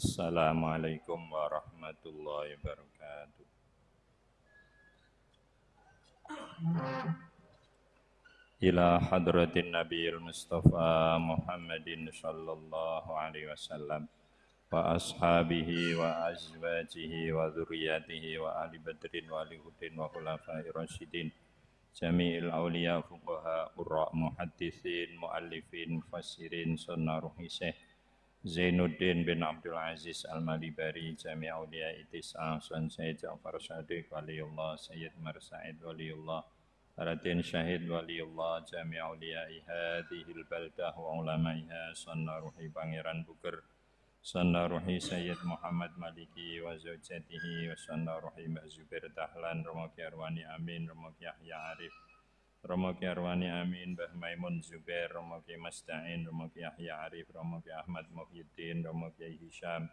Assalamualaikum warahmatullahi wabarakatuh. Ila hadratin Nabi Mustafa Muhammadin sallallahu alaihi wasallam wa ashabihi wa azwajihi wa dzurriyyatihi wa ahli badrin wa ahli hudin wa khulafai rasyidin jami'il awliya fuqaha qurra muhaddithin muallifin mufassirin sunnah ruhisih Zainuddin bin Abdul Aziz Al-Malibari Jami' Aulia Itis'a Sun Sayyid Ja'far Sadiq Waliullah Sayyid Marsaid Waliullah Raden Syahid Waliullah Jami' Awliyai Hadihil Baldah wa ulama'iha Sanna Ruhi Pangeran Buker Sanna Ruhi Sayyid Muhammad Maliki wa zawjatihi wa Sanna Ruhi Mbak Dahlan Romoki Arwani Amin Romoki Yahya Arif Romoki Arwani Amin Mbah Maimun Zubair Romoki Masta'in Romoki Yahya Arif Romoki Ahmad Muhyiddin Romoki Hisham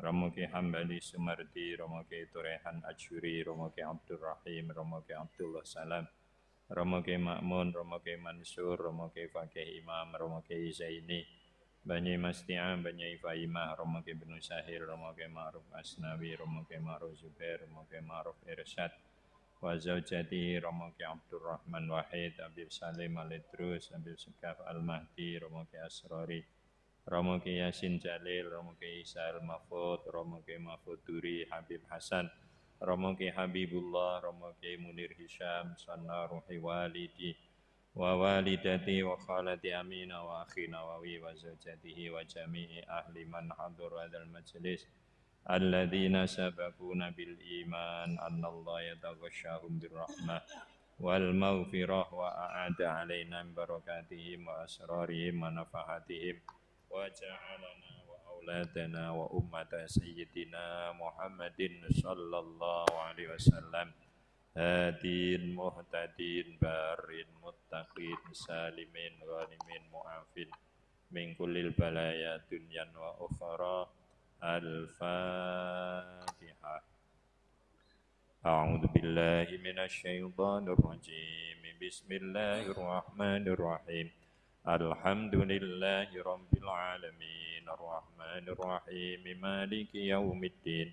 Romoki Hambali Sumardi Romoki Turehan Ajuri Romoki Abdul Rahim Romoki Abdullah Salam Romo Kiai Makmun, Romo Kiai Mansur, Romo Kiai Fakih Imam, Romo Kiai Zaini, Banyi Masti'am, Banyi Faimah, Romo Kiai Benu Sahir, Romo Kiai Ma'ruf Asnawi, Romo Kiai Ma'ruf Zubair, Romo Kiai Ma'ruf Irsyad, wa zaujati Romo Kiai Abdul Rahman Wahid, Habib Salim Alidrus, Habib Sekaf Al-Mahdi, Romo Kiai Asrori, Romo Kiai Yasin Jalil, Romo Kiai Isa Al-Mahfud, Romo Kiai Mahfud Duri, Habib Hasan, Romo Ki Habibullah, Romo Ki Munir Hisham, Sanna Ruhi Walidi, wa walidati wa khalati amina wa akhina wa wi wa zawjatihi wa jami'i ahli man hadur hadal majlis alladzina sabakuna bil iman anna Allah yataghashahum bir rahmah wal maghfirah wa a'ada alaina barakatihim wa asrarihim wa nafahatihim wa ja'alana أولادنا وأمة سيدنا محمد صلى الله عليه وسلم هادين مهتدين بارين متقين سالمين غانمين معافين من كل البلايا دنيا وأخرى الفاتحة أعوذ بالله من الشيطان الرجيم بسم الله الرحمن الرحيم الحمد لله رب العالمين الرحمن الرحيم مالك يوم الدين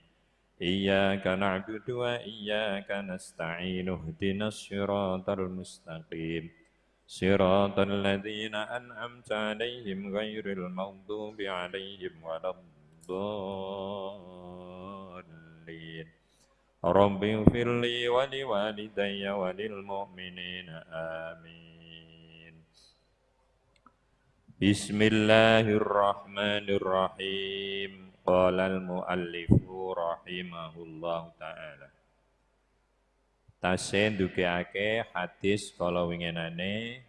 إياك نعبد وإياك نستعين اهدنا الصراط المستقيم صراط الذين أنعمت عليهم غير المغضوب عليهم ولا الضالين رب اغفر لي ولوالدي وللمؤمنين آمين Bismillahirrahmanirrahim. Qala al-muallifu rahimahullahu taala. Tasih ndugeake hadis kala winginane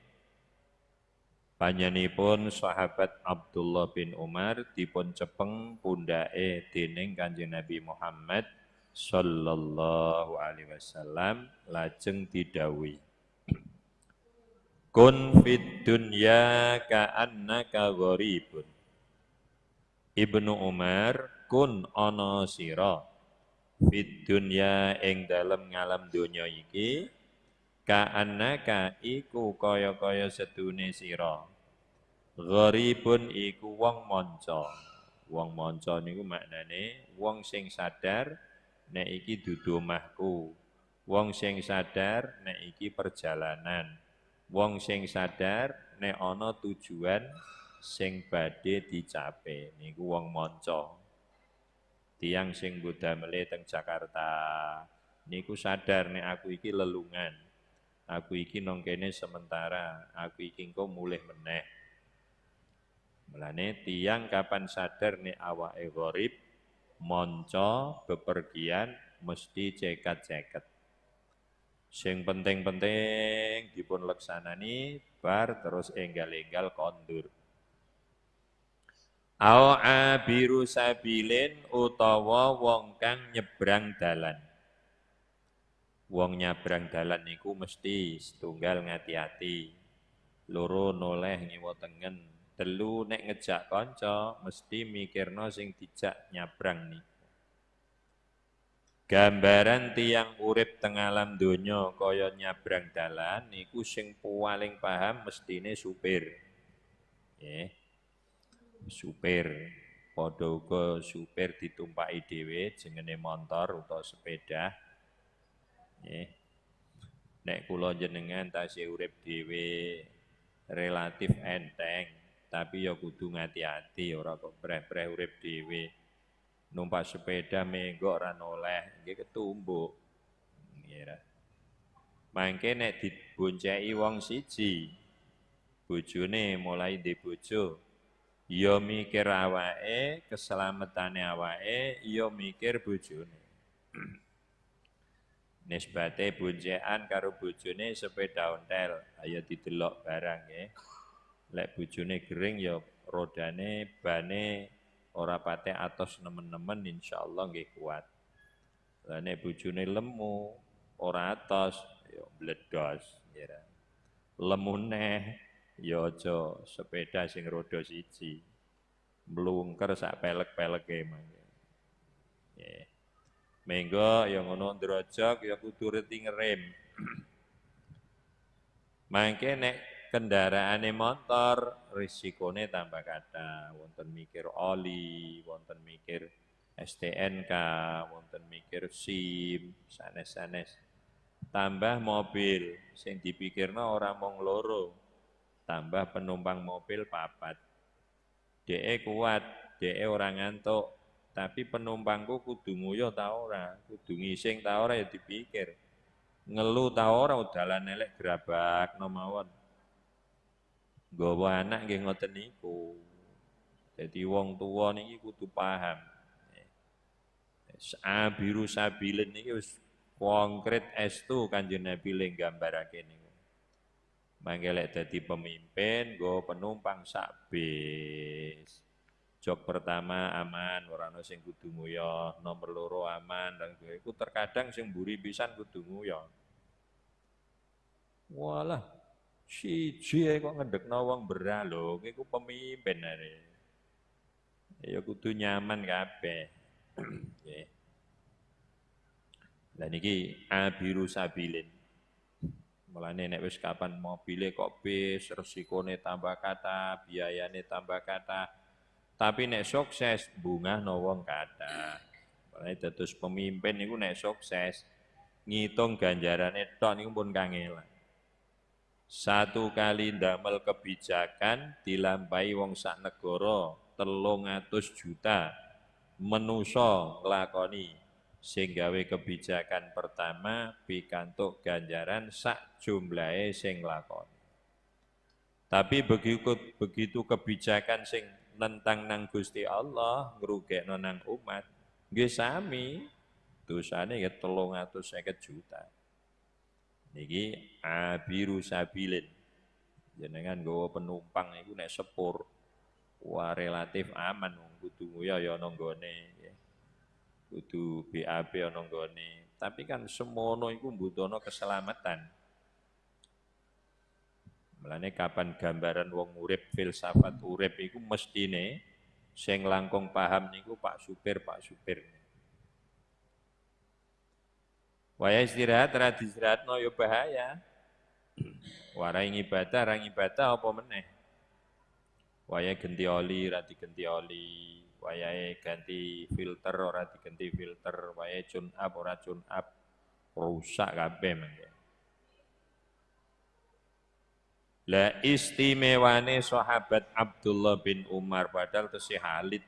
panjenipun sahabat Abdullah bin Umar dipun cepeng pundake dening Kanjeng Nabi Muhammad sallallahu alaihi wasallam lajeng didhawuhi Kun fid dunya ka'annaka gharibun. Ibnu Umar kun ana sira fid dunya ing dalem ngalam donya iki ka'annaka iku kaya-kaya sedune sira. Gharibun iku wong manca. Wong manca niku maknane wong sing sadar nek iki dudu omahku. Wong sing sadar nek iki perjalanan wong sing sadar nek ana tujuan sing badhe dicape niku wong manca tiang sing Buddha mele teng Jakarta niku sadar nek aku iki lelungan aku iki nang kene sementara aku iki engko mulih meneh Mulane tiang kapan sadar nek awake gharib monco bepergian mesti cekat-ceket Sing penting-penting dipun leksanani bar terus enggal-enggal kondur. Au abiru sabilin utawa wong kang nyebrang dalan. Wong nyebrang dalan niku mesti setunggal ngati-ati. Loro noleh ngiwa tengen, telu nek ngejak kanca mesti mikirno sing dijak nyabrang nih. Gambaran tiang urip teng alam donya kaya nyabrang dalan niku sing paling paham mestine supir. Nggih. Supir. Padha uga supir ditumpaki dhewe jengene motor utawa sepeda. Nggih. Nek kula jenengan tasih urip dhewe relatif enteng, tapi ya kudu ngati-ati ora kok breh-breh urip dhewe. Numpak sepeda menggok ora noleh, nggih ketumbuk. Nggih Mangke nek dibonceki wong siji, bojone mulai ndek bojo, ya mikir awake, keselamatane awake, ya mikir bojone. Nisbate boncekan karo bojone sepeda ontel, ayo didelok barang ya. Lek bojone gering ya rodane bane ora pate atos nemen-nemen insyaallah nggih kuat. Lah nek bojone lemu, ora atos ya bledos ya. Lemu neh ya aja sepeda sing roda siji. Mlungker sak pelek-peleke mangke. Yeah. Menggo ya ngono ndrojok ya kudu reti ngerem. Mangke nek kendaraane motor risikone tambah kata, wonten mikir oli, wonten mikir STNK, wonten mikir SIM, sanes-sanes. Tambah mobil sing dipikirno ora mung loro, tambah penumpang mobil papat. DE kuat, DE orang ngantuk, tapi penumpangku kudu nguyuh ta ora, kudu ngising ta ora ya dipikir. Ngeluh ta ora dalan elek gerabak mawon. Gawa anak nggih ngoten niku. Jadi wong tua niki kudu paham. Abiru sabilin niki wis konkret estu Kanjeng Nabi le gambarake niku. Mangke dadi pemimpin, go penumpang sak bis. Jok pertama aman, ora ana sing kudu nguyoh, nomor loro aman, dan iku terkadang sing mburi pisan kudu nguyoh. Walah, siji kok ngedekno wong berah lho, iku pemimpin are. Ya kudu nyaman kabeh. Lah niki abiru sabilin. Mulane nek wis kapan mobile kok bis, resikone tambah kata, biayane tambah kata. Tapi nek sukses bunga wong kata. Mulane dados pemimpin niku nek sukses ngitung ganjarane tok niku pun kangelan. Satu kali ndamel kebijakan dilampahi wong sak negara telung atus juta menuso nglakoni sing gawe kebijakan pertama pikantuk ganjaran sak jumlahe sing lakon. Tapi begitu begitu kebijakan sing nentang nang Gusti Allah ngrugekno nang umat, nggih sami dosane ya 350 juta. Niki abiru sabilin. Jenengan nggawa penumpang iku nek sepur wah relatif aman wong kudu ya ya nggone kudu BAB ana nggone. Tapi kan semono iku mbutuhno keselamatan. Mulane kapan gambaran wong urip filsafat urip iku mestine sing langkung paham niku Pak Supir, Pak Supir. Waya istirahat ra no ya bahaya. Warai ibadah, ra ibadah apa meneh. Waya genti oli, ra digenti oli wayahe ganti filter ora diganti filter, wayahe tune up ora tune up, rusak kabeh mengke. La istimewane sahabat Abdullah bin Umar padahal tesih alit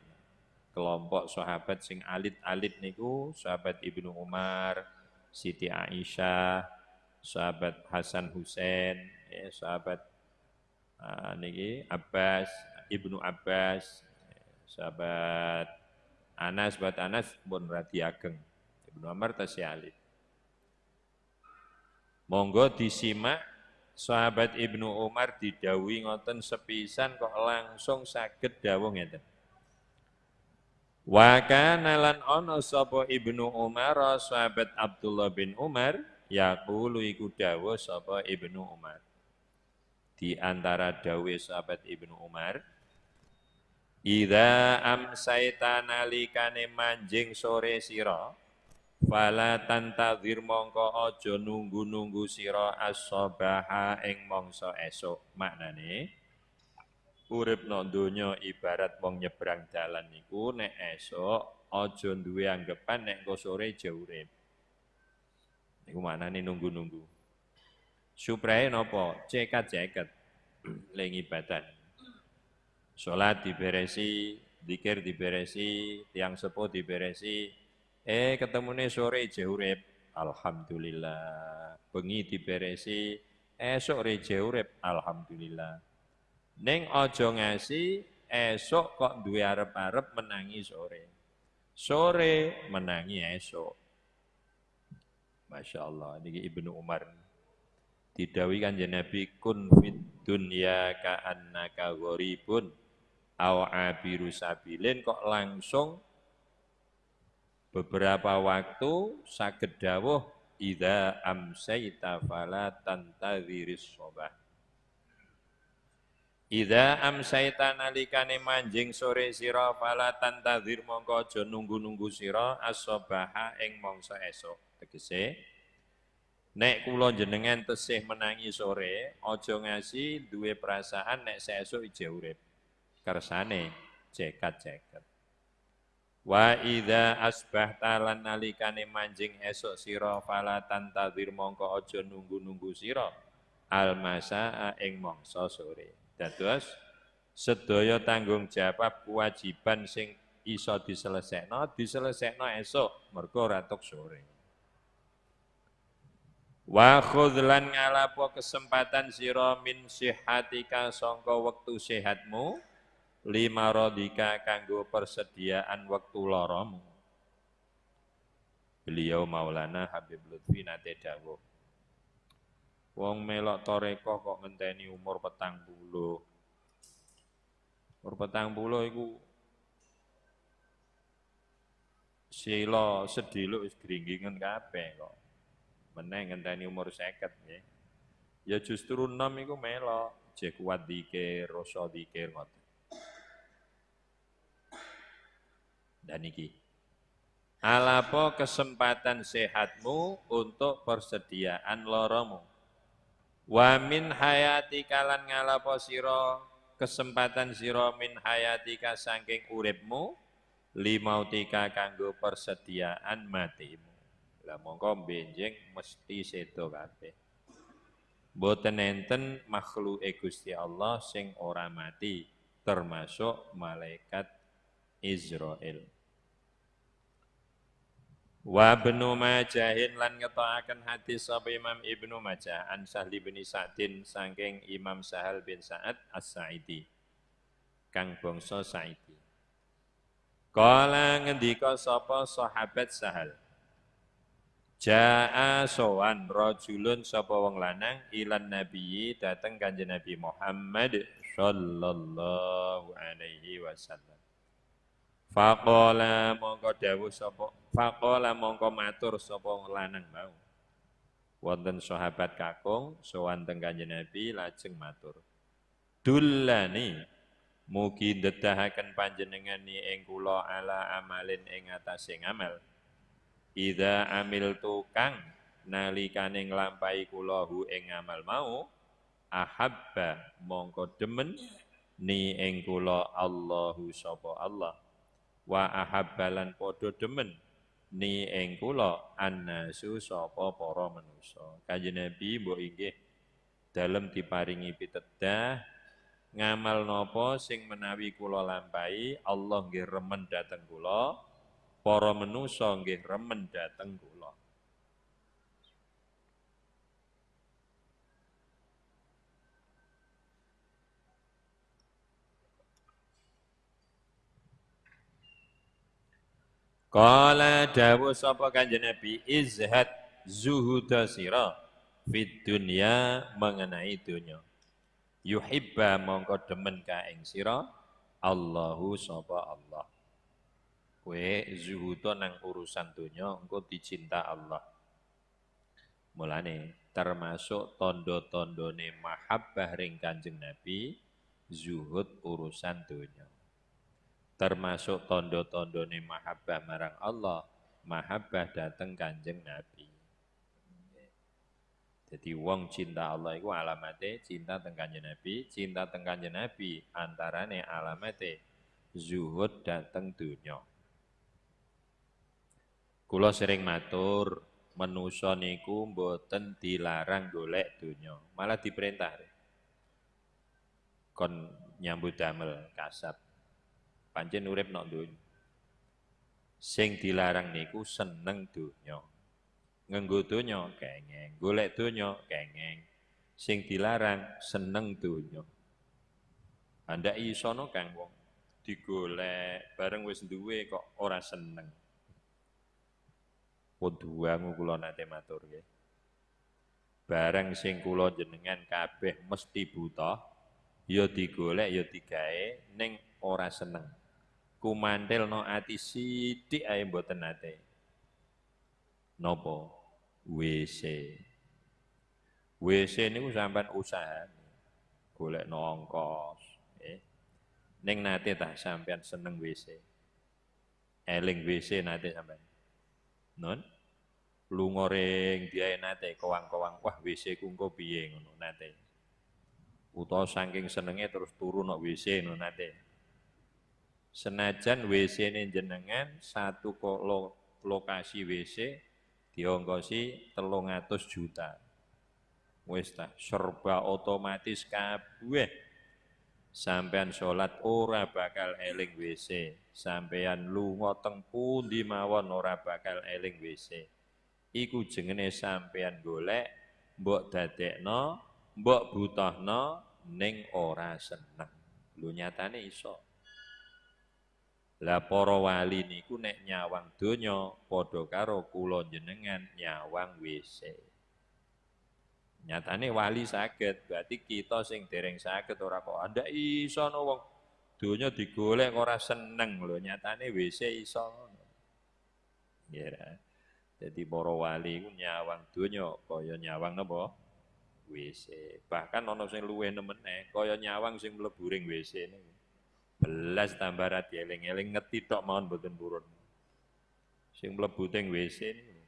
kelompok sahabat sing alit-alit niku sahabat Ibnu Umar, Siti Aisyah, sahabat Hasan Husain, ya, sahabat uh, niki Abbas, Ibnu Abbas, sahabat Anas buat Anas pun radi ageng. Ibnu Umar tasih alit. Monggo disimak sahabat Ibnu Umar didawi ngoten sepisan kok langsung saged dawuh ngeten. Wa kana lan ana sapa Ibnu Umar sahabat Abdullah bin Umar yaqulu iku dawuh sapa Ibnu Umar. Di antara dawuh sahabat Ibnu Umar, Ida amsaita nalikane manjing sore sira fala tantadzir mongko aja nunggu-nunggu sira as-sabaha ing mangsa esuk maknane urip no donya ibarat wong nyebrang dalan niku nek esok aja duwe anggapan nek engko sore jauh urip. Niku maknane nunggu-nunggu. Suprae napa? Cekat-ceket ling ibadah. Salat diberesi, dikir diberesi, tiang sepuh diberesi. Eh ketemune sore jauh urip. Alhamdulillah. Bengi diberesi, esok re urip. Alhamdulillah. Ning aja ngasi esok kok duwe arep-arep menangi sore. Sore menangi esok. Masya Allah, ini Ibnu Umar. Didawi kan Nabi kun fit dunya ka'annaka gharibun aw abiru sabilin kok langsung beberapa waktu saged dawuh idza amsayta fala tantadhiris sobah Ida amsaita nalikane manjing sore sira fala tantazir mongko aja nunggu-nunggu sira asobaha ing mangsa esok. Tegese nek kula jenengan tesih menangi sore aja ngasi duwe perasaan nek sesuk ije urip. Cekat-cekat. Wa idza asbahta lan nalikane manjing esok sira fala tantazir mongko aja nunggu-nunggu sira almasa ing mangsa sore. Dados sedaya tanggung jawab kewajiban sing iso diselesekno diselesekno esok mergo ratok sore. Wa khudlan ngalapo kesempatan sira min sihatika sangka wektu sehatmu lima rodika kanggo persediaan wektu loromu. Beliau Maulana Habib Lutfi nate dawuh Wong melok toreko kok ngenteni umur petang puluh. Umur petang puluh iku sila sediluk wis gringgingen kabeh kok. Meneh ngenteni umur 50 nggih. Ya justru enam iku melok, jek dikir, rasa dikir ngoten. Dan iki Alapo kesempatan sehatmu untuk persediaan loromu Wa min hayatika lan ngalapo sira kesempatan sira min hayatika saking uripmu limautika kanggo persediaan matimu. Lah mongko benjing mesti sedo kabeh. Boten enten makhluk Gusti Allah sing ora mati termasuk malaikat Israel. Wa Ibnu Majahin lan ngetoaken hadis sapa Imam Ibnu Majah an Sahli bin Sa'din saking Imam Sahal bin Sa'ad As-Sa'idi. Kang bangsa Sa'idi. Kala ngendika sapa sahabat Sahal. Ja'a sowan rajulun sapa wong lanang ilan nabiyyi dateng Kanjeng Nabi Muhammad sallallahu alaihi wasallam. Faqala mongko dawuh sapa Faqala mongko matur sapa lanang mau. Wonten sahabat kakung sowan teng Kanjeng Nabi lajeng matur. Dullani mugi ndedahaken panjenengani ing kula ala amalin ing atase ngamal. Ida amil tukang nalikane nglampahi kula hu ing ngamal mau ahabba mongko demen ni ing kula Allahu sapa Allah wa ahabbalan padha demen ni ing kula annasu sapa para manusa. Kanjeng Nabi mbok inggih dalem diparingi pitedah ngamal napa sing menawi kula lampahi Allah nggih remen dhateng kula para manusa nggih remen dhateng kula Kala dawuh sapa Kanjeng Nabi izhad zuhuda sira fid dunya mengenai dunya. Yuhibba mongko demen ka ing sira Allahu sapa Allah. Kowe zuhuda nang urusan dunya engko dicinta Allah. Mulane termasuk tondo-tondone mahabbah ring Kanjeng Nabi zuhud urusan dunya termasuk tondo-tondone mahabbah marang Allah, mahabbah dateng Kanjeng Nabi. Jadi wong cinta Allah itu alamatnya cinta tentang Nabi, cinta tentang Nabi antarane alamatnya zuhud dateng dunia. Kula sering matur, menusa niku mboten dilarang golek dunia, malah diperintah. Kon nyambut damel kasab. Pancen urip nok dunya. Sing dilarang niku seneng dunia nganggo donya kengeng, golek donya kengeng. Sing dilarang seneng donya. Anda isono kang wong digolek bareng wis duwe kok ora seneng. Poduangu kula nate matur nggih. Bareng sing kula jenengan kabeh mesti buta, ya digolek ya digawe ning ora seneng. Kumandel no ati sithik ae mboten nate. Nopo? WC. WC niku sampean usaha golek nongkos, eh. Ning nate tah sampean seneng WC. Eling WC nate sampean. Non? Lunga ring diae nate kowang-kowang, wah WC ku engko piye ngono nate. Utawa saking senenge terus turu nok WC ngono nate. Senajan WC-ne jenengan satu lokasi WC diongkosi telung atus juta. Wis ta, serba otomatis kabeh. Sampean sholat ora bakal eling WC. Sampean lunga teng pundi mawon ora bakal eling WC. Iku jengene sampean golek mbok dadekno, mbok butuhno ning ora seneng. Lu nyatane iso. Lah para wali niku nek nyawang donya padha karo kula jenengan nyawang WC. Nyatane wali saged, berarti kita sing dereng saged ora kok anda iso no wong donya digolek ora seneng lho, nyatane WC iso. Ya. Jadi para wali ku nyawang donya kaya nyawang napa? WC. Bahkan ana sing luwih nemene kaya nyawang sing mlebu ring WC niku. Belas tambah rati eling-eling ngeti tok mawon boten purun. Sing mlebu teng WC niku.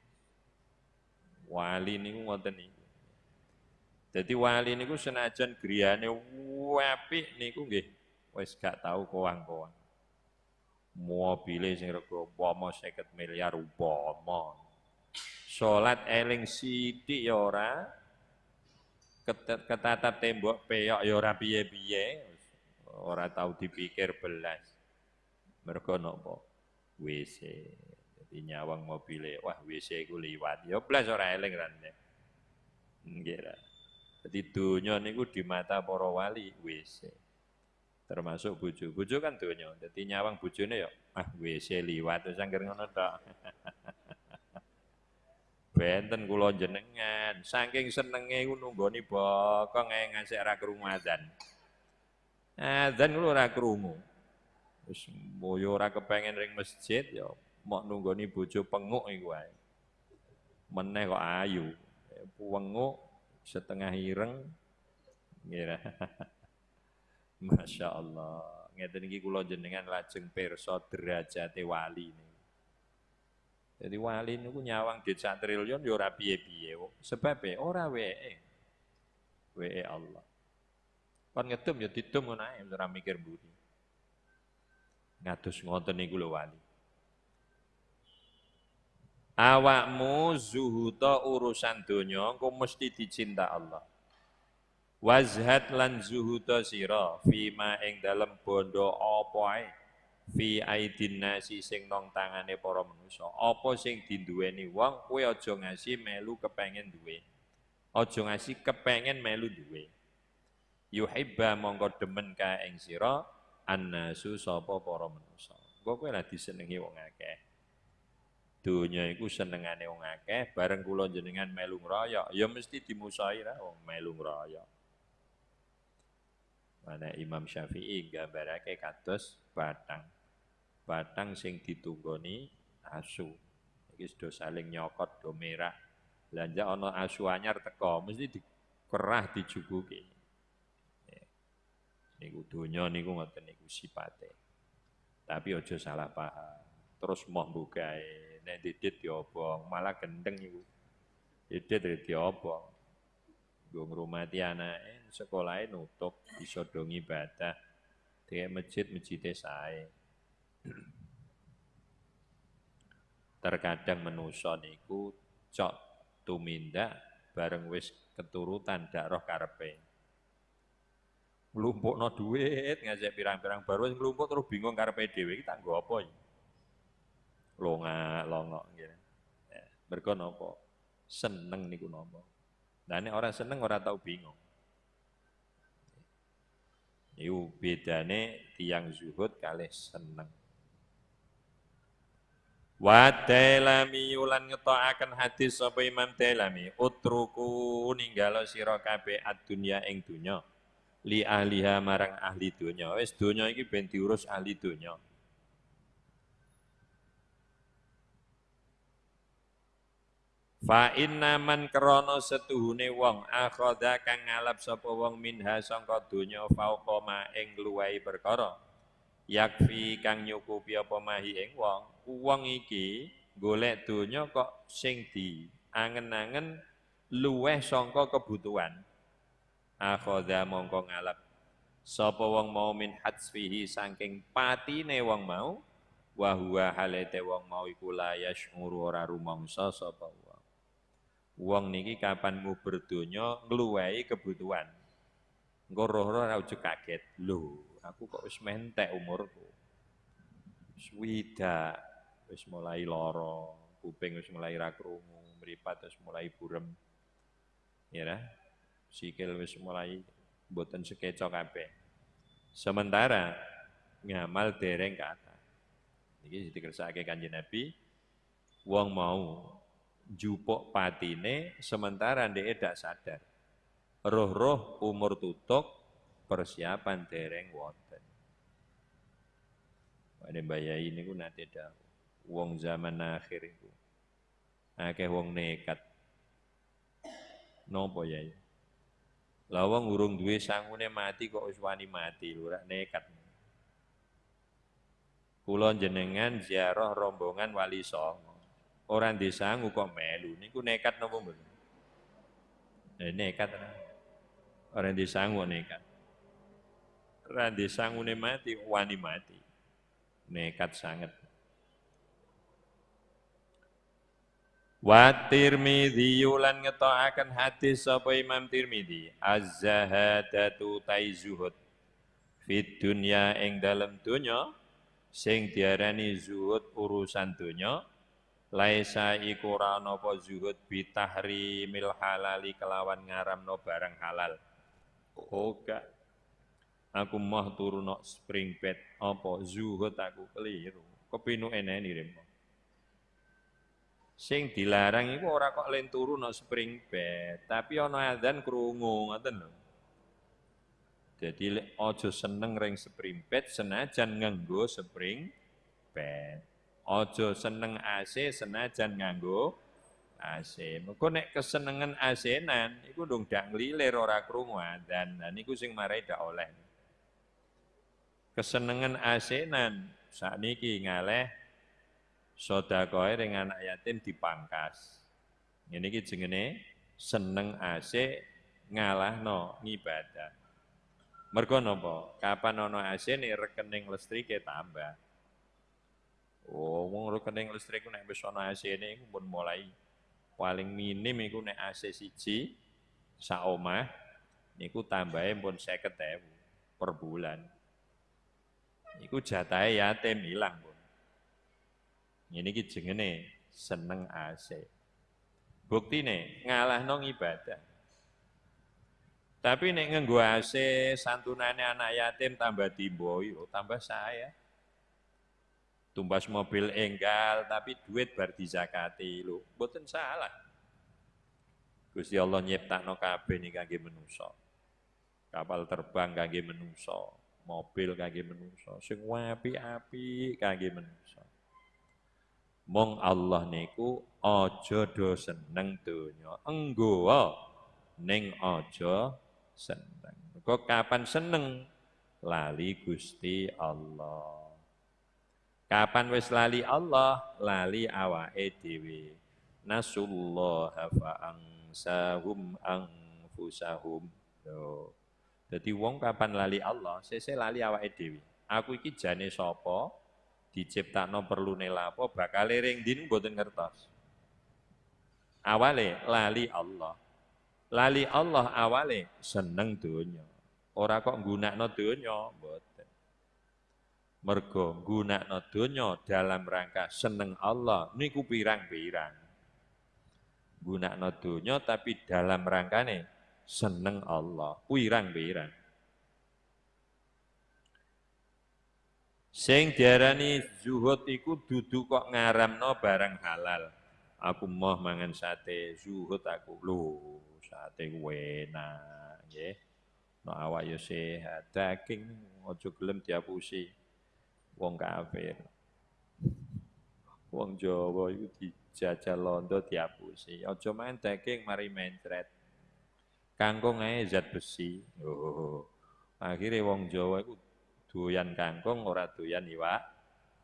Wali niku ngoten niku. Dadi wali niku senajan griyane apik niku nggih wis gak tau kowang-kowang. Mobile sing rega umpama 50 miliar umpama. Salat eling sithik ya ora ketatap tembok peyok ya ora piye-piye ora tahu dipikir belas. Mereka nopo WC. Jadi nyawang mobilnya, wah WC ku liwat. Ya belas ora eling rane. Nggih Jadi dunia niku di mata para wali WC. Termasuk bojo. Bojo kan dunia. Jadi nyawang bojone ya ah WC liwat terus angger ngono tok. Benten kula jenengan, saking senenge ku nunggoni bokong ngasih ra krungu. Adzan kulo ora krungu. Wis moyo ora kepengen ring masjid ya mok nunggoni bojo penguk iku wae. Meneh kok ayu. Penguk setengah ireng. Ngira. Masya Allah. Ngeten iki kula jenengan lajeng pirsa derajate wali ini. Jadi wali niku nyawang di triliun ya ora piye-piye. Sebab ora wee. Wee Allah. Kon ngedum ya didum ngono ae ora mikir budi. Ngatus ngoten niku lho wali. Awakmu zuhuda urusan donya engko mesti dicinta Allah. Wazhat lan zuhuda sira fima ing dalem bondo apa ae fi aidin nasi sing nong tangane para manusa. Apa sing dinduweni wong kowe aja ngasih melu kepengen duwe. Aja ngasih kepengen melu duwe yuhibba mongko demen ka ing sira annasu sapa para manusa. Engko kowe lah disenengi wong akeh. Donya iku senengane wong akeh, bareng kula jenengan melu ngroyok, ya mesti dimusahi ra wong melu ngroyok. Mana Imam Syafi'i gambarake kados batang. Batang sing ditunggoni asu. Iki sudah saling nyokot do merah. Lanja ana asu anyar teko, mesti dikerah dijubuki niku donya niku ngoten niku sipate. Tapi aja salah paham. Terus mau bukae nek didit diobong, malah gendeng iku. Didit diobong. Gue ngrumati anake sekolahnya nutup iso dong ibadah. Kayak masjid-masjid sae. Terkadang menusa niku cok tumindak bareng wis keturutan dak roh karepe. Nglumpukno duit ngajak pirang-pirang baru wis terus bingung karepe dhewe iki tak nggo apa iki. Longa longok ngene. Ya, mergo napa? Seneng niku napa? Nah ini orang seneng orang tahu bingung. Iku bedane tiang zuhud kalih seneng. Wa Dailami ulan ngetokaken hadis sapa Imam Dailami, utruku ninggalo sira kabeh ad-dunya ing dunya. Li ahliha marang ahli dunya. Wis dunya iki ben diurus ahli dunya. Fa inna man krana setuhune wong akhadha kang ngalap sapa wong minha sangka donya fauqa ma ing luwahi perkara yakfi kang nyukupi apa mahi ing wong wong iki golek donya kok sing di angen-angen luweh sangka kebutuhan akhadha mongko ngalap sapa wong mau min hatsfihi saking patine wong mau wa huwa halete wong mau iku la yashuru ora rumangsa sapa wong wong niki kapan mu berdonya ngluwehi kebutuhan engko roh-roh ora kaget lho aku kok wis mentek umurku. Wis widak, wis mulai loro, kuping wis mulai ra krungu, mripat wis mulai burem. Ya. Sikil wis mulai mboten sekeca kabeh. Sementara ngamal dereng kata. Iki dikersake Kanjeng Nabi, wong mau jupuk patine sementara ndek dak sadar. Roh-roh umur tutuk persiapan dereng wonten. Pada bayai ini ku nanti dah wong zaman akhir itu. Akeh wong nekat. Nopo ya? Lawang urung duwe sangune mati kok wis wani mati, lurah nekat. Kula jenengan ziarah rombongan Wali Songo. Orang disangu kok melu, niku nekat napa mboten? Eh, nekat. Orang disangu nekat randi sangune mati, wani mati. Nekat sangat. Wa Tirmidzi lan ngetokaken hadis sapa Imam Tirmidzi, az-zahadatu taizuhud. Fit dunya ing dalem donya sing diarani zuhud urusan donya laisa iku ora napa zuhud bitahrimil halali kelawan ngaramno barang halal. Gak aku mah turu nok spring bed. Apa? Zuhud aku keliru. Kepinu eneni remo sing dilarang iku ora kok len turu nok spring bed tapi ana adzan krungu ngoten lho jadi ojo seneng ring spring bed senajan nganggo spring bed ojo seneng AC senajan nganggo AC. Mergo nek kesenengan AC-nan iku dong dak nglilir ora krungu adzan. Lah niku sing marai dak oleh kesenengan asenan niki ngaleh sedekah ring anak yatim dipangkas. Ini ki jenenge seneng ase ngalahno ngibadah. Mergo napa? Kapan ana AC nih rekening listrike tambah. Oh, wong rekening listrik nek wis ana AC ne iku pun mulai paling minim iku nek AC siji sak omah niku tambahe pun 50.000 per bulan. Iku jatahe yatim ilang, Bun. Ini ki jengene seneng AC. Buktine ngalahno ibadah. Tapi nek nganggo AC santunane anak yatim tambah timbo yo tambah saya. Tumbas mobil enggal tapi duit bar dizakati lho, mboten salah. Gusti Allah nyiptakno kabeh niki kangge menungso. Kapal terbang kangge menungso mobil kangge menungso, sing api-api kangge menungso. Mong Allah niku aja do seneng donya, enggo ning aja seneng. Kok kapan seneng lali Gusti Allah. Kapan wis lali Allah, lali awake dhewe. Nasullah fa angsahum anfusahum. Yo. Dadi wong kapan lali Allah, sese lali awake dhewe. Aku iki jane sapa? Diciptakno perlune lapo, bakal ring din mboten ngertos. Awale lali Allah. Lali Allah awale seneng donya. Ora kok nggunakno donya, mboten. Mergo nggunakno donya dalam rangka seneng Allah niku pirang-pirang. Nggunakno donya tapi dalam rangkane seneng Allah, pirang-pirang. Sing diarani zuhud iku dudu kok ngaramno barang halal. Aku mau mangan sate, zuhud aku. Lho, sate enak, nggih. No awak yo sehat, daging aja gelem diapusi wong kafir. Wong Jawa iku dijajal londo diapusi. Aja main daging mari mencret. Kangkung ae zat besi. Oh. Akhirnya wong Jawa iku doyan kangkung ora doyan iwak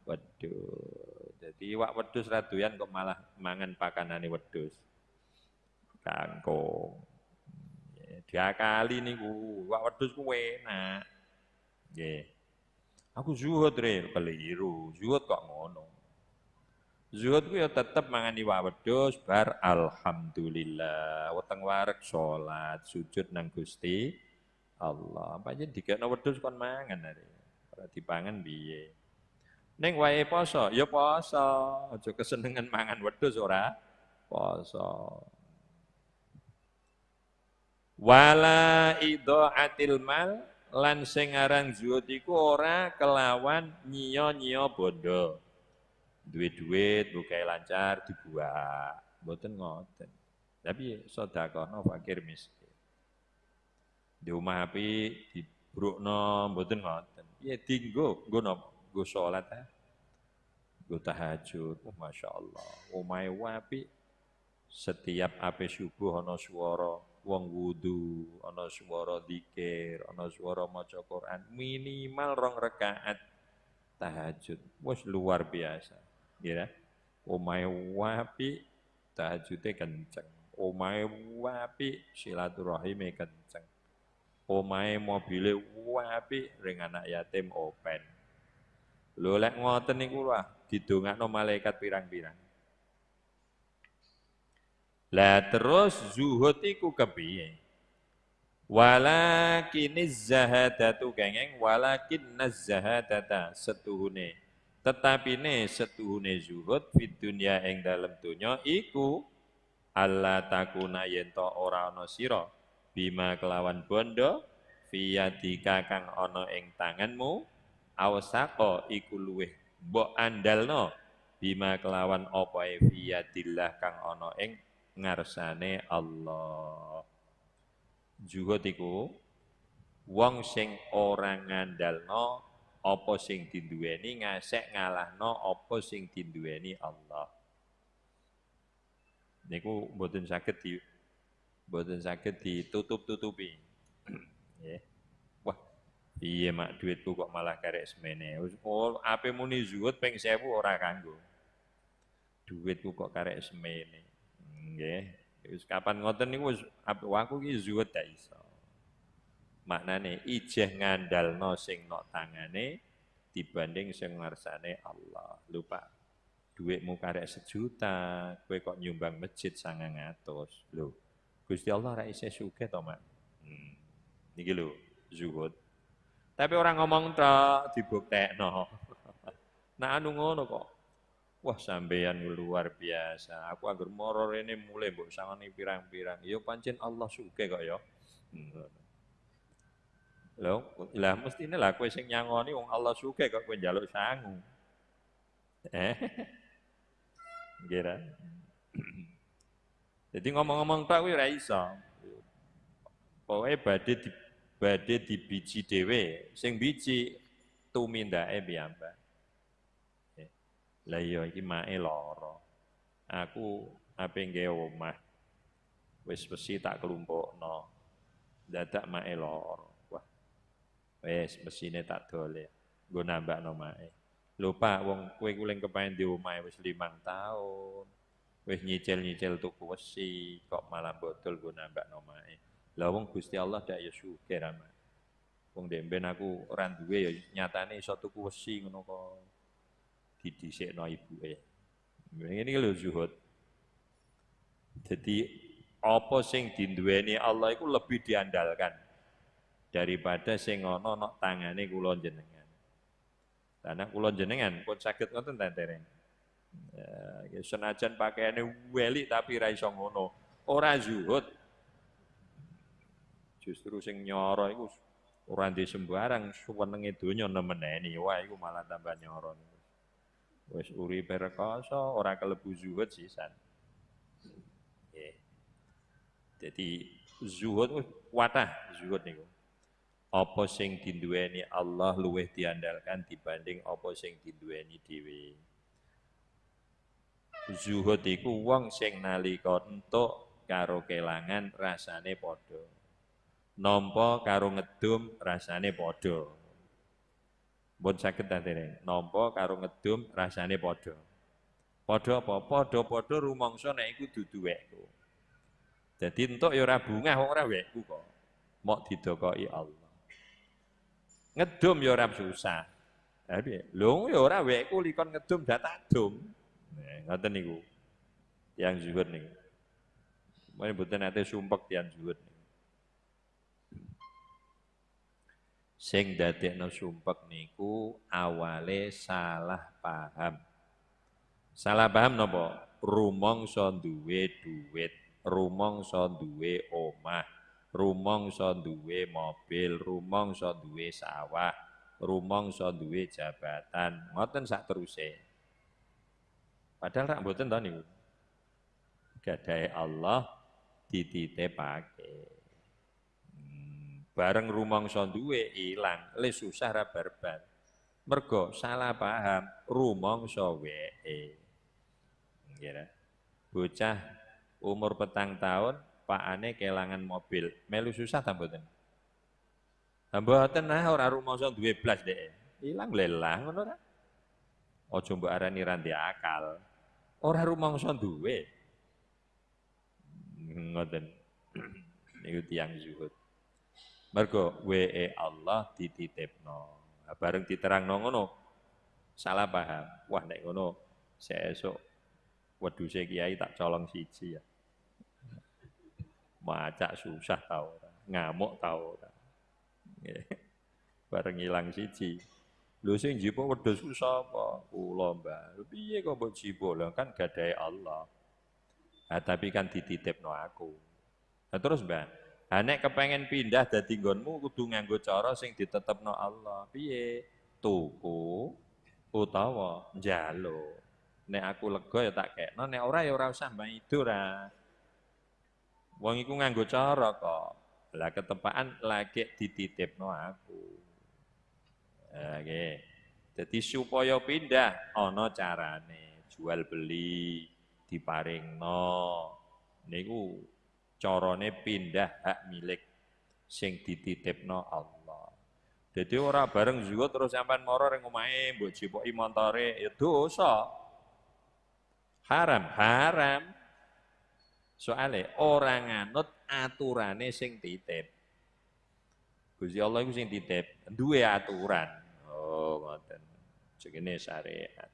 wedhus. Jadi iwak wedhus ra doyan kok malah mangan pakanane wedhus. Kangkung. Diakali niku, iwak wedhus ku enak. Nggih. Aku zuhud re, keliru. Zuhud kok ngono. Zuhud ku ya tetep mangan iwak wedhus bar alhamdulillah. Weteng wareg salat, sujud nang Gusti Allah. Pancen dikekno wedhus kon mangan are. Ora dipangan piye. Ning wae poso, ya poso. Aja kesenengan mangan wedhus ora? Poso. Wala idhaatil mal lan sing aran ora kelawan nyiya-nyiya bondo duit duit bukai lancar dibuat mboten ngoten. Tapi sedekahno fakir miskin. Di rumah api dibrukno mboten ngoten ya dinggo nggo napa nggo salat ha nggo tahajud oh, masyaallah omahe wapi setiap ape subuh ana swara wong wudu ana swara zikir ana swara maca Quran minimal rong rakaat tahajud wis luar biasa ya. Omahe wapi tahajude kenceng. Omahe wapi silaturahime kenceng. Omahe mobile wapi ring anak yatim open. Lho lek ngoten niku lah didongakno malaikat pirang-pirang. Lah terus zuhud iku kepiye? Walakin zahadatu kengeng walakin zahadata setuhune tetapi ne setuhune zuhud fid dunya ing dalem donya iku Allah takuna yen ora ana sira bima kelawan bondo fiyadika kang ana ing tanganmu awsaqo iku luweh mbok andalno bima kelawan apa e fiyadillah kang ana ing ngarsane Allah zuhud iku wong sing ora ngandalno apa sing dinduweni ngasek ngalahno apa sing dinduweni Allah. Niku mboten di mboten saged ditutup-tutupi. Nggih. Wah, piye mak duitku kok malah karek semene. Oh, ape muni zuhud ping 1000 ora kanggo. Duitku kok karek semene. Nggih. Wis kapan ngoten niku wis aku ki zuhud ta iso maknane ijeh ngandalno sing nok tangane dibanding sing ngarsane Allah. Lupa duitmu karek sejuta, kowe kok nyumbang masjid sangang atus. Lho, Gusti Allah ra isih sugih to, Mak. Hmm. Niki lho, zuhud. Tapi orang ngomong tok dibuktekno. nah anu ngono kok. Wah sampeyan luar biasa. Aku anggur moro rene mulai mbok sangani pirang-pirang. Ya pancen Allah sugih kok ya. Hmm. Lho, lah mestine lah kowe sing nyangoni wong Allah suke kok kowe njaluk sangu. Eh. Ngira. Jadi ngomong-ngomong tak kuwi ora iso. Pokoke badhe di badhe dibiji dhewe, sing biji tumindake piyambak. Eh. Lah iya iki mae lara. Aku ape nggawe omah. Wis besi tak kelumpukno. Dadak mae lara. Wes mesine tak dole. Nggo nambah nomae. Lho Pak, wong kowe kuling kepaen di omahe wis limang tahun. Wis nyicil-nyicil tuku wesi, kok malah botol nggo nambah nomae. Lah wong Gusti Allah dak ya sugih rama. Wong demben aku ora duwe ya nyatane iso tuku wesi ngono kok didhisikno ibuke. Ini lho zuhud. Jadi apa sing dinduweni Allah itu lebih diandalkan daripada sing ana nok tangane kula jenengan. Karena kula jenengan pun saged ngoten ta dereng. Ya, senajan pakaiane weli tapi ra iso ngono. Ora zuhud. Justru sing nyoro iku ora ndek sembarang suwenenge donya nemeneni. Wah iku malah tambah nyoro. Wis uripe rekoso ora kelebu zuhud sisan. Yeah. Jadi zuhud watah zuhud niku apa sing dinduweni Allah luwih diandalkan dibanding apa sing dinduweni dhewe. Zuhud iku wong sing nalika entuk karo kelangan rasane padha. Nampa karo ngedum rasane padha. Mbon saged ta Nampa karo ngedum rasane padha. Padha apa? Padha-padha rumangsa nek iku dudu wekku. Dadi entuk ya ora bungah wong ora wekku kok. Mok didokoki Allah. Ngedum ya ora susah. Lah piye? Lho ya ora wekku likon ngedum data dum. Nah, ngoten niku. Yang zuhud niku. Mene mboten nate sumpek tiyang zuhud niku. Sing dadekno sumpek niku awale salah paham. Salah paham napa? Rumangsa duwe duit, rumangsa duwe omah rumangsa duwe mobil, rumangsa duwe sawah, rumangsa duwe jabatan, ngoten sak teruse. Padahal rak mboten to niku. Gadahe Allah dititipake. Hmm, bareng rumangsa duwe ilang, le susah ra. Mergo salah paham rumangsa weke. Nggih Bocah umur petang tahun Pak Ane kelangan mobil, melu susah ta mboten? Ta mboten nah ora rumangsa duwe blas dhek. Ilang lelah ngono ta? Aja mbok arani ra akal. Ora rumangsa duwe. Ngoten. Niku tiyang zuhud. Mergo WE Allah dititipno. Bareng diterangno ngono, salah paham. Wah nek ngono sesuk wedhuse kiai tak colong siji ya. Macak susah tau ngamuk tau Bareng ilang siji. Lho sing jipo wedhus ku sapa? Kula, Mbah. Piye kok mbok jipo? Lah kan gadahe Allah. Nah, tapi kan dititipno aku. Nah, terus Mbah, ha nek kepengen pindah dadi nggonmu kudu nganggo cara sing ditetepno Allah. Piye? Tuku utawa njalo. Nek aku lega ya tak kekno, nek ora ya ora usah mbah itu ra. Wong iku nganggo cara kok. Lah ketepaan lagi dititipno aku. Oke. Jadi supaya pindah ana carane, jual beli diparingno. Niku carane pindah hak milik sing dititipno Allah. Jadi ora bareng juga terus sampean moro ring omahe mbok jipoki montore ya dosa. Haram, haram. Soale orang nganut aturane sing titip. Gusti Allah iku sing titip, duwe aturan. Ngoten. Segene syariat.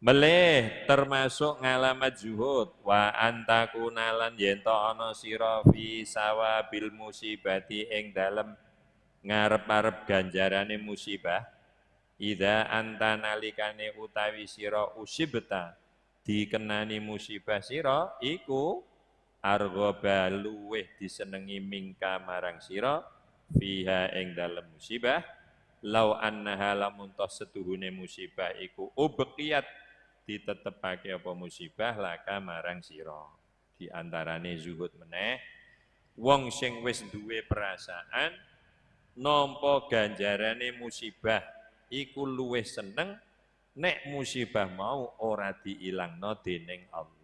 Melih termasuk ngalamat zuhud wa antakunalan yen to ana sira fi sawabil musibati ing dalem ngarep-arep ganjarane musibah ida anta nalikane utawi sira usibta dikenani musibah sira iku argoba luweh disenengi mingka marang sira fiha ing dalem musibah lau annaha lamun setuhune musibah iku ubqiyat ditetepake apa musibah laka marang sira di antarane zuhud meneh wong sing wis duwe perasaan nampa ganjarane musibah iku luwih seneng nek musibah mau ora diilangno dening Allah.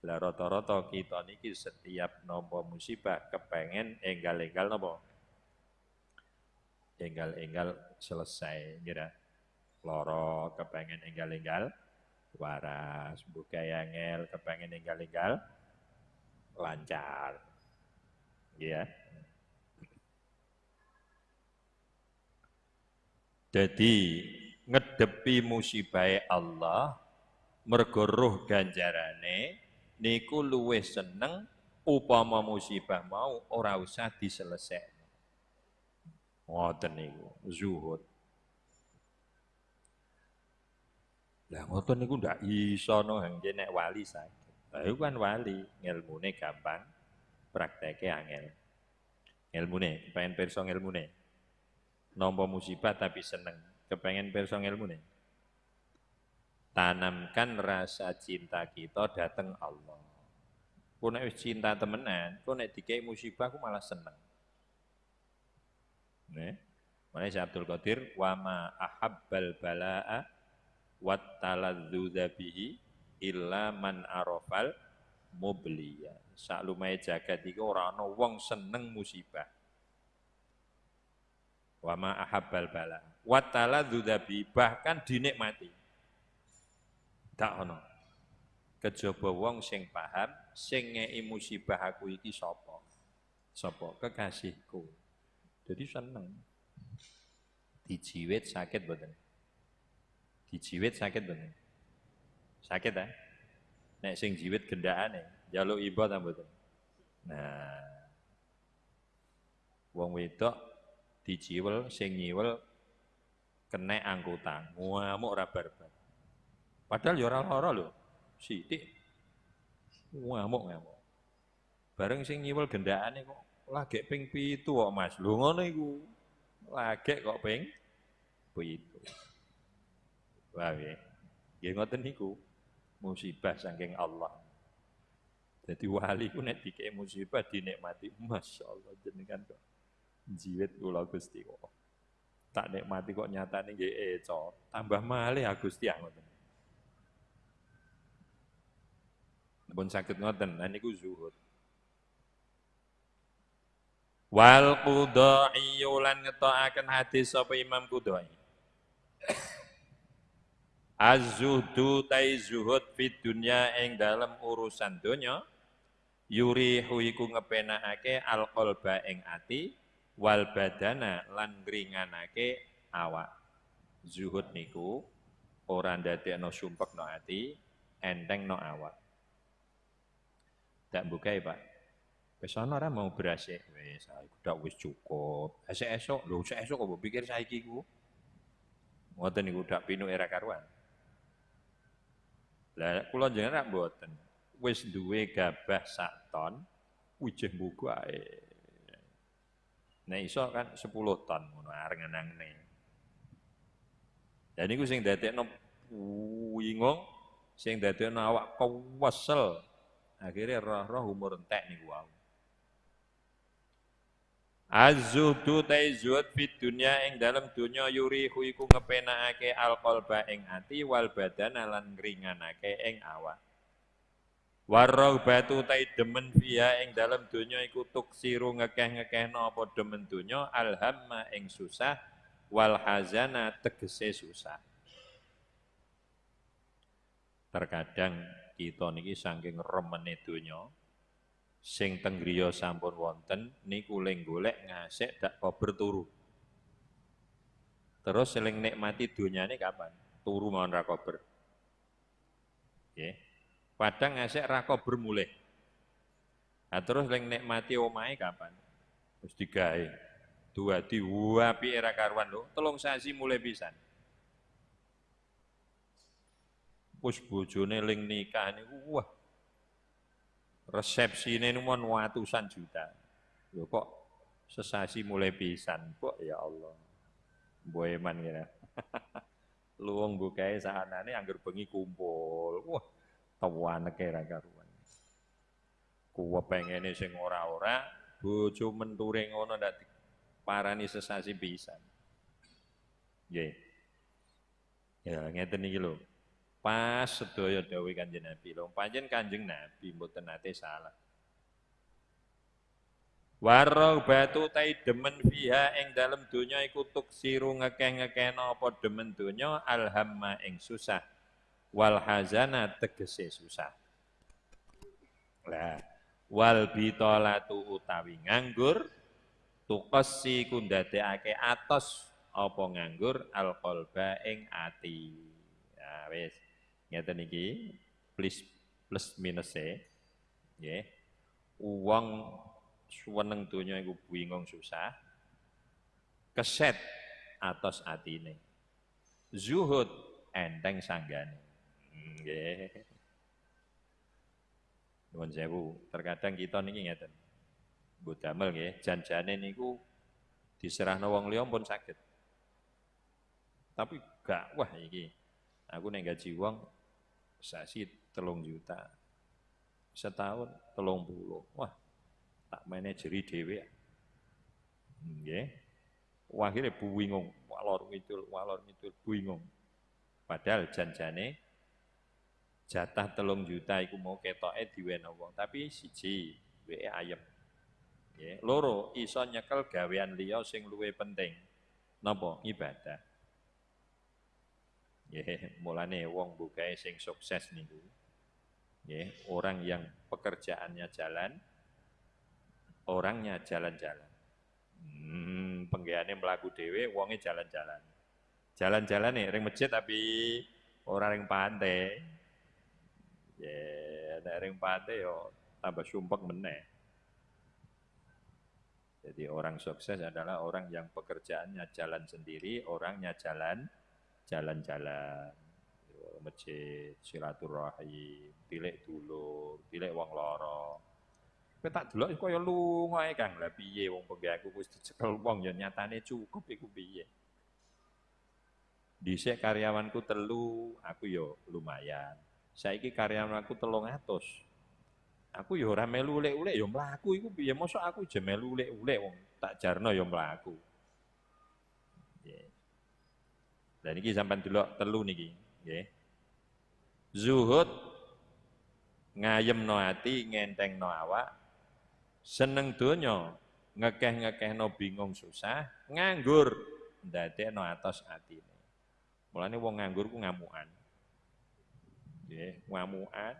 Lah rata-rata kita niki setiap nampa musibah kepengen enggal-enggal napa? Enggal-enggal selesai kira. Loro kepengen enggal-enggal waras, buka ngel, kepengen ninggal-ninggal lancar. Ya. Jadi ngedepi musibah Allah mergo roh ganjarane niku luwih seneng upama musibah mau ora usah diselesekno. Ngoten niku zuhud. Lah ngoten niku ndak iso no hangge nek wali sakit. Lah iku kan wali, ngilmune gampang, prakteke angel. Ilmune, pengen perso ilmune. Nampa musibah tapi seneng, kepengen perso ilmune. Tanamkan rasa cinta kita datang Allah. Nek wis cinta temenan, ku nek dikei musibah ku malah seneng. Nih, mana Abdul Qadir wa ma ahabbal balaa wat taladzudha bihi illa man arafal mubliya. Sak lumahe jagat iki ora ana wong seneng musibah. Wa ma ahabbal bala. Wat taladzudha bihi bahkan dinikmati. Tak ono. Kejaba wong sing paham sing ngei musibah aku iki sapa? Sapa? Kekasihku. Jadi seneng. Dijiwit sakit boten? Dijiwit sakit bener. Sakit ah? Nek sing jiwit gendakane, jaluk iba ta mboten? Nah. Wong wedok dijiwel sing nyiwel kena angkutan, ngamuk ora barbar. Padahal ya ora lara lho. Sithik ngamuk ngamuk. Bareng sing nyiwel gendakane kok lagi ping pitu kok Mas. Lho ngono iku. Lagi kok ping pitu. Wah ya. Nggih ngoten niku. Musibah saking Allah. Jadi wali ku nek dikek musibah dinikmati. Masya Allah jenengan kok jiwit kula Gusti kok. Tak nikmati kok nyatane nggih eco. Tambah malih Gusti ya ngoten. Pun sakit ngoten, nah niku zuhud. Wal qudai lan ngetokaken hadis sapa Imam Qudai. Az-zuhdu tai zuhud fit dunya ing dalam urusan donya yurihu iku ngepenakake alqalba ing ati wal badana lan ngringanake awak. Zuhud niku ora ndadekno sumpekno ati, entengno awak. Tak bukai, Pak. Wis ana ora mau beras e? Wis, aku wis cukup. Esuk-esuk, lho esuk kok pikir saiki ku. Ngoten niku dak pinu era karuan. Lah kula jenengan mboten. Wis duwe gabah sak ton, wijih mbuku ae. Nek iso kan 10 ton ngono areng-anangne. Dan niku sing dadekno wingung, sing dadekno awak kewesel. Akhirnya roh-roh umur entek niku wau. Az-zuhdu zuhud fit dunya ing dalam dunya yurihu iku ngepenakake alqalba ing ati wal badana lan ngringanake ing awak. Warraghbatu tai demen fiha ing dalam dunya iku tuksiru ngekeh-ngekehno apa demen dunya alhamma ing susah wal hazana tegese susah. Terkadang kita niki saking remene dunya, sing teng sampun wonten niku ling golek ngasik dak kober turu. Terus seling nikmati dunyane kapan? Turu mawon ra kober. Nggih. Padang ngasik ra kober mulih. Nah, terus ling nikmati omahe kapan? Wis digawe. Duadi wapi era karuan lho, telung sasi mulai pisan. Wis bojone ling nikah niku wah resepsi ini mon watusan juta. Lho kok sesasi mulai pisan kok ya Allah. Boeman ya. Luwung bukae sahanane angger bengi kumpul. Wah, tawaneke ra karuan. Kuwe pengene sing ora-ora bojo menture ngono ndak parani sesasi pisan. Nggih. Ya ngeten iki lho. Pas sedaya dawuh Kanjeng Nabi. Lho panjen Kanjeng Nabi mboten nate salah. Warau batu tai demen fiha ing dalam dunya iku tuksiru ngekeh-ngekehno apa demen dunya alhamma ing susah Wal hazana tegese susah. Lah, wal bitolatu utawi nganggur tukasi kundadekake atos apa nganggur alqalba ing ati. Ya wis, ngeten iki plus plus minus e. Nggih. Wong suweneng donya iku bingung susah. Keset atos atine. Zuhud enteng sanggane. Nggih. Nuwun sewu, terkadang kita niki ngeten. Mbok damel nggih, janjane niku diserahno wong liya pun saged. Tapi gak wah iki. Aku nek gaji wong sasi telung juta. Setahun telung puluh. Wah, tak manajeri dhewe. Nggih. Wah, akhirnya bingung, walor ngidul, walor ngidul, bingung. Padahal janjane jatah telung juta iku mau ketoke diwene wong, tapi siji wae ayem. Nggih, loro iso nyekel gawean liya sing luwih penting. Napa? Ibadah. Nggih, mulane wong bukae sing sukses niku. Nggih, orang yang pekerjaannya jalan, orangnya jalan-jalan. Hmm, penggaweane mlaku dhewe, wonge jalan-jalan. Jalan-jalan nih ring masjid tapi orang ring pantai. Ya, nek ring pate yo tambah sumpek meneh. Jadi orang sukses adalah orang yang pekerjaannya jalan sendiri, orangnya jalan jalan-jalan. Masjid, silaturahim, tilik dulu, tilik wong loro. Kowe tak delok kaya lunga ae Kang. Lah piye wong penggaweku wis dicekel wong ya nyatane cukup iku piye. Dhisik karyawanku telu, aku yo lumayan. Saiki karyawanku telung atus. Aku ya ora melu ya mlaku iku piye mosok aku je melu ulek-ulek wong tak jarno ya mlaku. Nggih. Lah niki sampean delok telu niki, nggih. Zuhud ngayemno ati, ngentengno awak, seneng donya, ngekeh-ngekehno bingung susah, nganggur ndadekno atos atine. Mulane wong nganggur ku ngamukan nggih ngamukan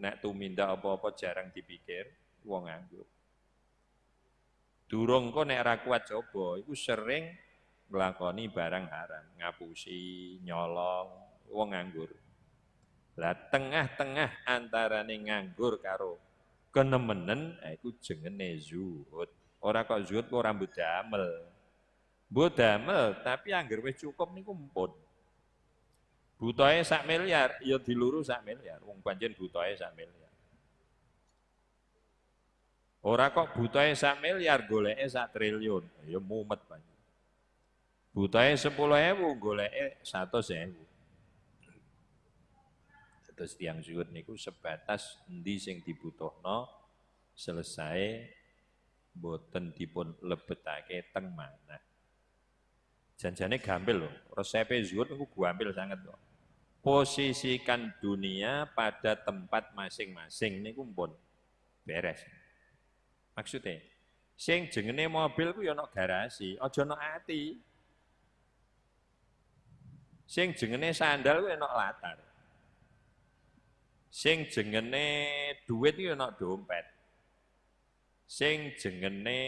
nek tumindak apa-apa jarang dipikir wong nganggur durung kok nek ra kuat coba iku sering nglakoni barang haram ngapusi nyolong wong nganggur lah tengah-tengah antarane nganggur karo kenemenen iku jengene zuhud ora kok zuhud kok damel mbok damel tapi angger wis cukup niku mpun Butoe sak miliar, ya diluru sak miliar. Wong pancen butoe sak miliar. Ora kok butoe sak miliar, goleke sak triliun. Ya mumet pancen. Butoe 10.000, goleke 100.000. Terus tiang zuhud niku sebatas endi sing dibutuhno selesai boten dipun lebetake teng mana. Janjane gampil loh. Resepe zuhud niku gampil sangat loh posisikan dunia pada tempat masing-masing ini kumpul beres. Maksudnya, sing jengene mobil ku ya garasi, aja ana ati. Sing jengene sandal ku ana latar. Sing jengene duit ku ana dompet. Sing jengene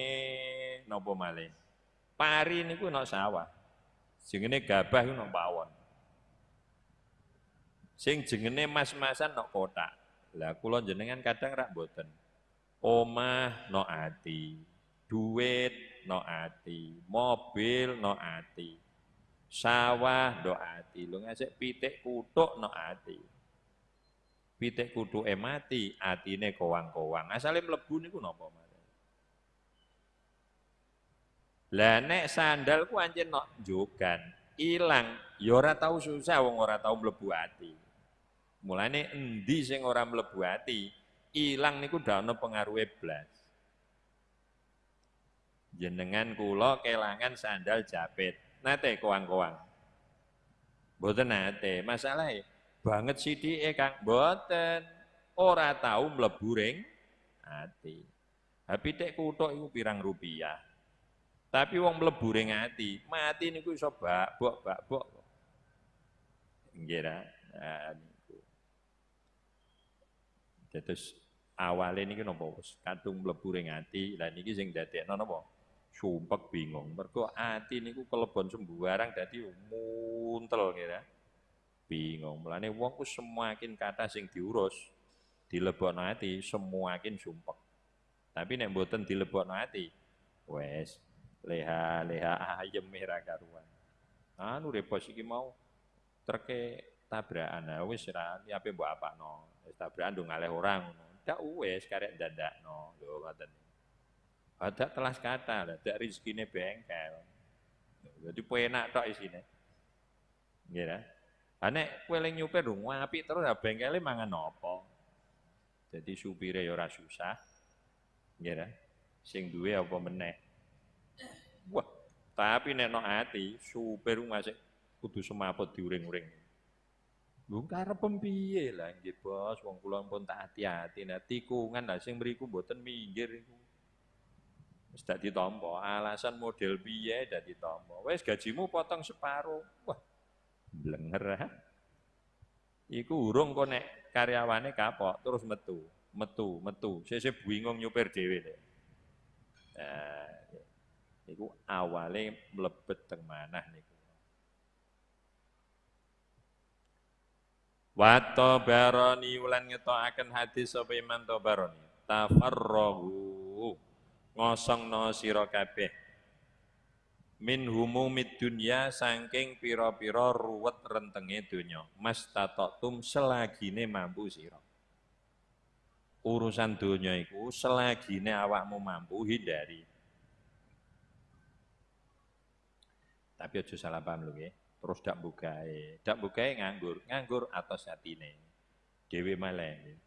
napa malih? Pari niku ana sawah. Jengene gabah ku ana pawon. Sing jengene mas-masan nok kotak. Lah kula jenengan kadang rak boten. Omah no ati, duit no ati, mobil no ati, sawah no ati. Lu ngasih pitik kutuk no ati. Pitik kutuk e mati, atine kowang-kowang. Asale mlebu niku napa mare. Lah nek sandal ku anjen nok jogan, ilang, ya ora tau susah wong ora tau mlebu ati. Mulane endi sing ora mlebu ati, ilang niku ndak ana pengaruhe blas. Jenengan kula kelangan sandal japit. Nate koang-koang. Mboten nate. Masalahe banget sithike Kang. Mboten. Ora tahu mlebu ring ati. Tapi tek kutuk iku pirang rupiah. Tapi wong mlebu ring ati, mati niku iso bak bok bak bok. Nggih Nah, niku. Terus awale niki napa wis kadung mlebu ring ati. Lah niki sing dadekno napa? Sumpek bingung. Mergo ati niku kelebon sembarang dadi muntel kira. Bingung. Mulane wong ku semakin kata sing diurus dilebokno ati semakin sumpek. Tapi nek mboten dilebokno ati wes leha-leha ayem merah karuan. Anu repot iki mau treke tabrakan. Nah wis ra ape mbok apakno. Wis tabrakan ndung ngalih orang ngono. Ndak wis karek dandakno. Lho ngoten. Ada telas kata, ada rezekine bengkel. Jadi penak tok isine. Nggih ta? Ha nek kowe ling nyupir dong apik terus ya bengkele mangan apa? Jadi supire ya ora susah. Nggih? Sing duwe apa meneh? Wah, tapi nek no ati supir masih kudu semaput diuring-uring. Lho karep piye lah nggih Bos, wong kula pun tak hati-hati. Nah tikungan lah sing mriku mboten minggir iku. Wis ditampa, alasan model piye dak ditampa. Wis gajimu potong separuh. Wah. Blenger. Iku urung kok nek karyawane kapok terus metu, metu, metu. Sesuk bingung nyupir dhewe lho. Nah, niku awale mlebet teng manah niku. Wa tabarani ulan ngetokaken hadis sapa Imam Tabarani. Tafarrahu ngosongno sira kabeh min humumid dunya saking pira-pira ruwet rentenge donya mastatatum selagine mampu sira urusan donya iku selagine awakmu mampu hindari tapi aja salah paham lho terus dak bukae. Dak bukae nganggur, nganggur atas atine. Dewi malih.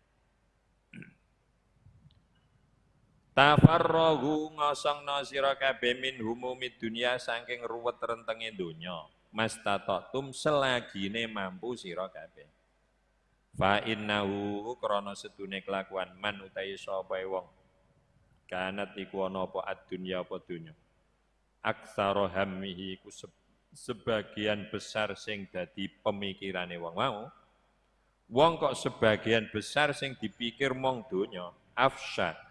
Tafarrahu ngosongno sira kabeh min humumid dunya saking ruwet rentenge donya. Mastatatum selagine mampu sira kabeh. Fa innahu krana sedune kelakuan man utahe sapa wong. Kanat iku ana apa ad-dunya apa donya. Aksara hammihi ku sebagian besar sing dadi pemikirane wong mau wong kok sebagian besar sing dipikir mong donya afsha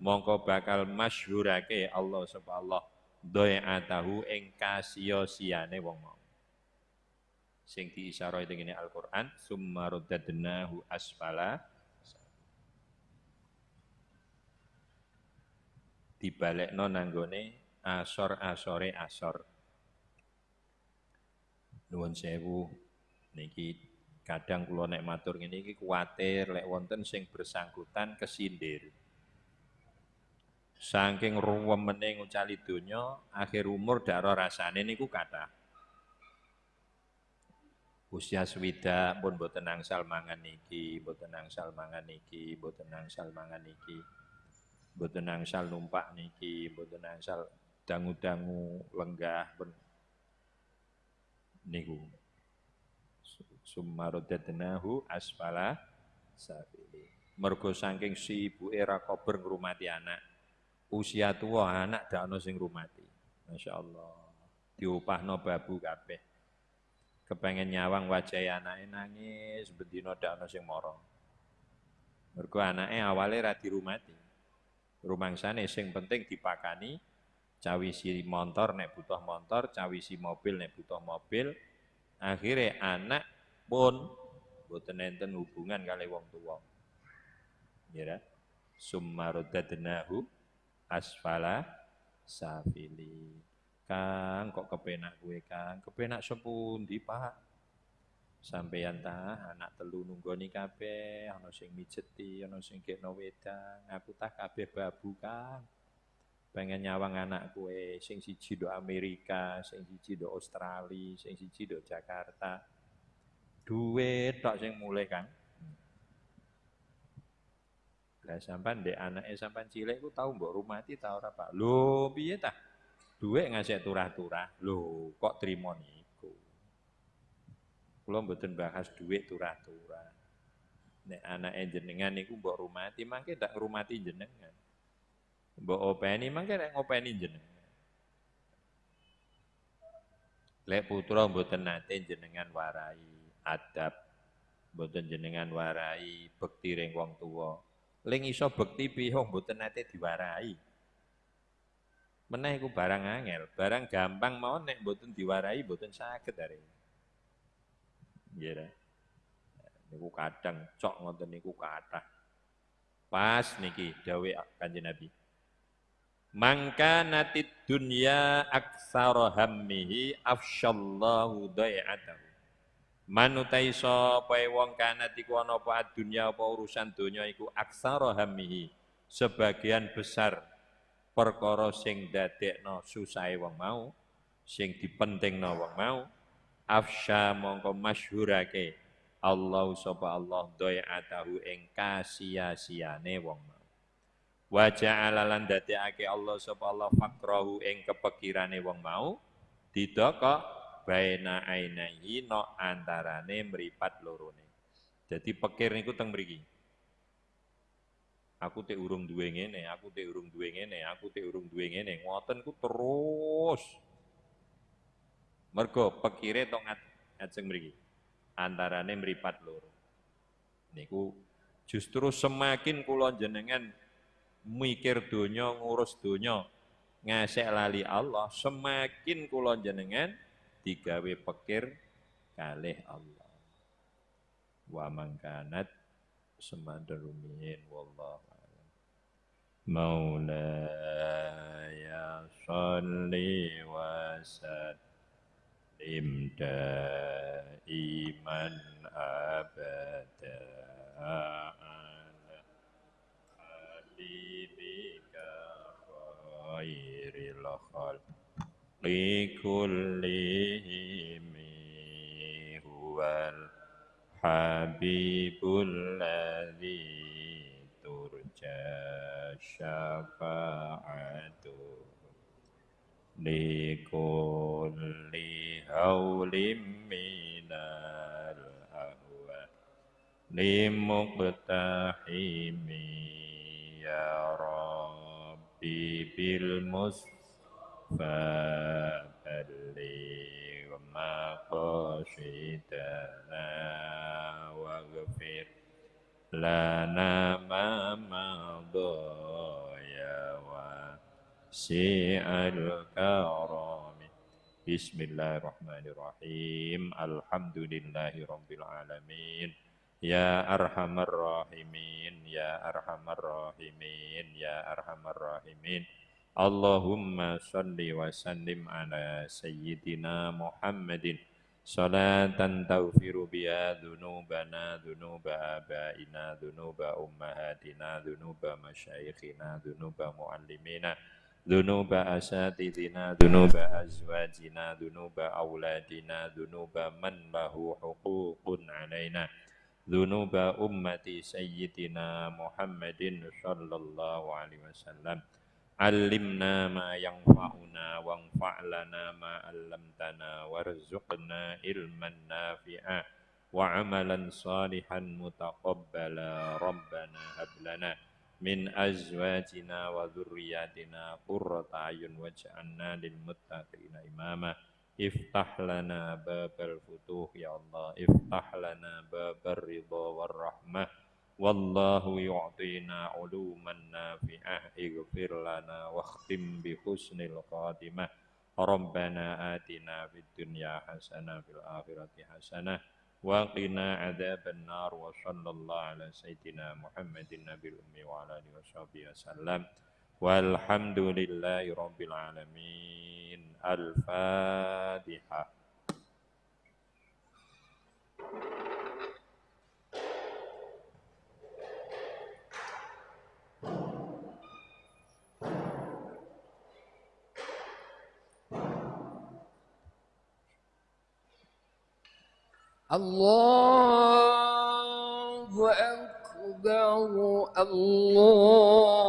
mongko bakal masyhurake Allah subhanahu atahu ing kasiya-siyane wong mau. Sing diisarai dengan Al-Qur'an summa ruddadnahu asfala dibalekno nanggone asor-asore asor. Nuwun sewu niki kadang kula nek matur ngene iki kuwatir lek wonten sing bersangkutan kesindir. Saking ruwemene ngucali donya, akhir umur dak ora rasane niku kathah. Usia swida pun boten angsal mangan niki, boten angsal mangan niki, boten angsal mangan niki. Boten angsal numpak niki, boten angsal dangu-dangu lenggah niku summarodadnahu asfala safili mergo saking si ibu era kober ngrumati anak usia tua anak dak ono sing ngrumati masyaallah diupahno babu kabeh kepengen nyawang wajah anake nangis bendina dak ono sing mara mergo anake awale ra dirumati rumangsane sing penting dipakani cawisi motor nek butuh motor, cawisi mobil nek butuh mobil. Akhirnya anak pun boten enten hubungan kali wong tua. Ya. Summa ruddadnahu asfala safili. Kang kok kepenak gue Kang? Kepenak sepundi Pak? Sampeyan ta anak telu nunggoni kabeh, ana sing mijeti, ana sing gekno wedang, aku tah kabeh babu Kang pengen nyawang anak kue sing siji do Amerika, sing siji do Australia, sing siji do Jakarta. Duit tok sing mulai kan. Lah sampean ndek anake sampean cilik ku tau mbok rumati ta ora, Pak? Lho, piye tah? Duit ngasih turah-turah. Lho, kok trimo niku? Kula mboten bahas duit turah-turah. Nek anake jenengan niku mbok rumati, mangke tak ngrumati jenengan. Mbok openi mangke nek ngopeni jenengan. Lek putra mboten nate jenengan warai adab Mboten jenengan warai bekti ring wong tuwa. Ling iso bekti piye mboten nate diwarai. Meneh iku barang angel, barang gampang mau nek mboten diwarai mboten saged are. Nggih Niku kadang cok ngoten niku kathah. Pas niki dawuh Kanjeng Nabi. Mangka natid dunya aksara hammihi afsyallahu. Manutai sapa wong kana iku ana apa dunya apa urusan donya iku aksara hammihi. Sebagian besar perkara sing dadekno susahe wong mau, sing dipentingno wong mau, afsya mongko masyhurake Allah sapa Allah dai'atahu ing kasia-siane wong mau. Wa ja'ala lan dadekake Allah sapa Allah fakrahu ing kepekirane wong mau didokok baina ainaihi no antarane mripat lorone. Jadi pekir niku teng mriki. Aku te urung duwe ngene, aku te urung duwe ngene, aku te urung duwe ngene. Ngoten ku terus. Mergo pekire tok ngajeng mriki. Antarane mripat loro. Niku justru semakin kula jenengan mikir dunia, ngurus dunia, ngasek lali Allah, semakin kula jenengan digawe pekir kalih Allah. Wa mangkanat semandarumin wallahu a'lam. Maulaya salli wa sallim daiman abada khairil khalqi kullihim huwal habibul ladzi turja syafa'atu likulli haulim minal ahwa limuqtahimi ya rabbi bil فبلغ مقاصدنا واغفر لنا ما مضى يا واسع الكرم بسم الله الرحمن الرحيم الحمد لله رب العالمين يا أرحم الراحمين يا أرحم الراحمين يا أرحم الراحمين Allahumma salli wa sallim ala sayyidina Muhammadin. Salatan tawfiru biha dhunubana dhunuba abaina dhunuba ummahatina dhunuba masyayikhina dhunuba muallimina dhunuba asatidina dhunuba azwajina dhunuba awladina dhunuba man lahu huququn alaina dhunuba ummati sayyidina Muhammadin sallallahu alaihi wasallam Alimna ma yanfa'una wanfa'lana ma 'allamtana warzuqna ilman nafi'a. Wa 'amalan salihan mutaqabbala rabbana hab lana min azwajina wa dhurriyyatina qurrata ayun waj'alna lil muttaqina imama. Iftah lana babal futuh ya Allah. Iftah lana babal ridha war rahmah Wallahu yu'tina uluman nafi'ah ighfir lana wakhtim bi husnil khatimah Rabbana atina fid dunya hasanah fil akhirati hasanah wa qina adzaban nar wa sallallahu ala sayyidina Muhammadin nabiyil ummi wa ala alihi washabihi wasallam walhamdulillahi rabbil الله أكبر الله